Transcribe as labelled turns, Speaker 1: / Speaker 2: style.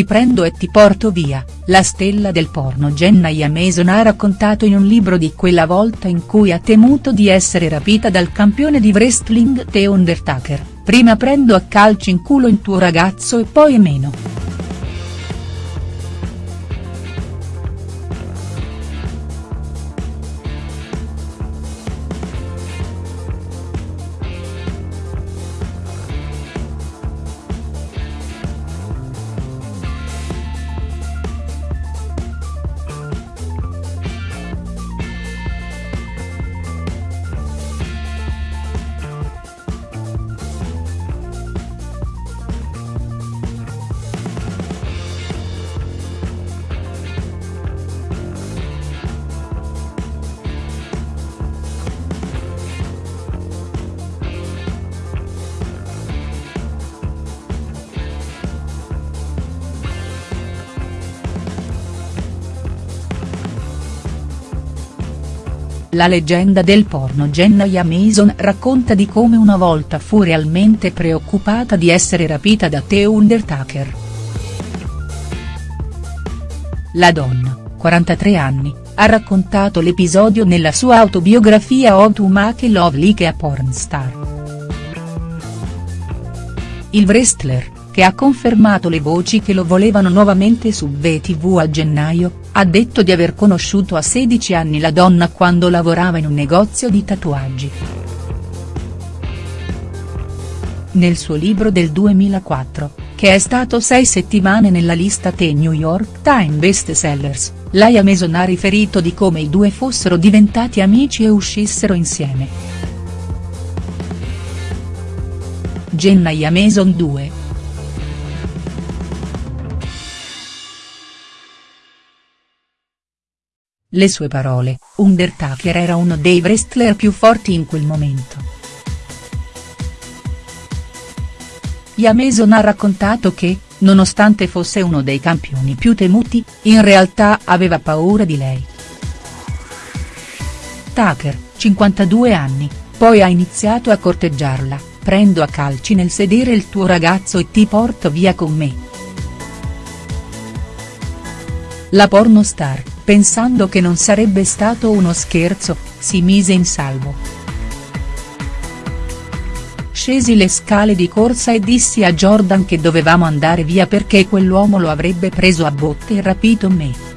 Speaker 1: Ti prendo e ti porto via, la stella del porno Jenna Mason ha raccontato in un libro di quella volta in cui ha temuto di essere rapita dal campione di wrestling The Undertaker, prima prendo a calci in culo il tuo ragazzo e poi meno. La leggenda del porno Jenna Mason racconta di come una volta fu realmente preoccupata di essere rapita da The Undertaker. La donna, 43 anni, ha raccontato l'episodio nella sua autobiografia How to Make Love Like a Pornstar. Il wrestler, che ha confermato le voci che lo volevano nuovamente su VTV a gennaio, ha detto di aver conosciuto a 16 anni la donna quando lavorava in un negozio di tatuaggi. Nel suo libro del 2004, che è stato sei settimane nella lista The New York Times Best Sellers, Laia Mason ha riferito di come i due fossero diventati amici e uscissero insieme. Jenna Mason 2. Le sue parole, Undertaker era uno dei wrestler più forti in quel momento. Mason ha raccontato che, nonostante fosse uno dei campioni più temuti, in realtà aveva paura di lei. Tucker, 52 anni, poi ha iniziato a corteggiarla, prendo a calci nel sedere il tuo ragazzo e ti porto via con me. La pornostar, pensando che non sarebbe stato uno scherzo, si mise in salvo. Scesi le scale di corsa e dissi a Jordan che dovevamo andare via perché quell'uomo lo avrebbe preso a botte e rapito me.